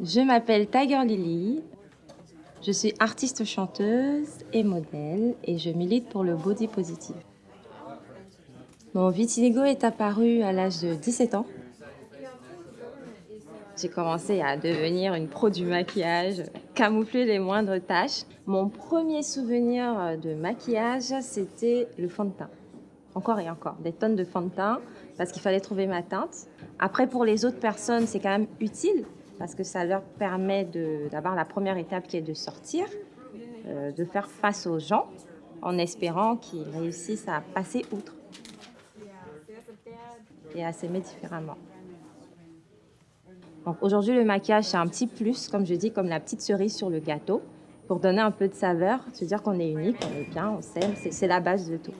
Je m'appelle Tiger Lily. Je suis artiste chanteuse et modèle et je milite pour le body positive. Mon vitiligo est apparu à l'âge de 17 ans. J'ai commencé à devenir une pro du maquillage, camoufler les moindres taches. Mon premier souvenir de maquillage, c'était le fond de teint. Encore et encore, des tonnes de fond de teint parce qu'il fallait trouver ma teinte. Après, pour les autres personnes, c'est quand même utile parce que ça leur permet d'avoir la première étape qui est de sortir, euh, de faire face aux gens en espérant qu'ils réussissent à passer outre et à s'aimer différemment. Aujourd'hui, le maquillage, c'est un petit plus, comme je dis, comme la petite cerise sur le gâteau, pour donner un peu de saveur, se dire qu'on est unique, on est bien, on s'aime, c'est la base de tout.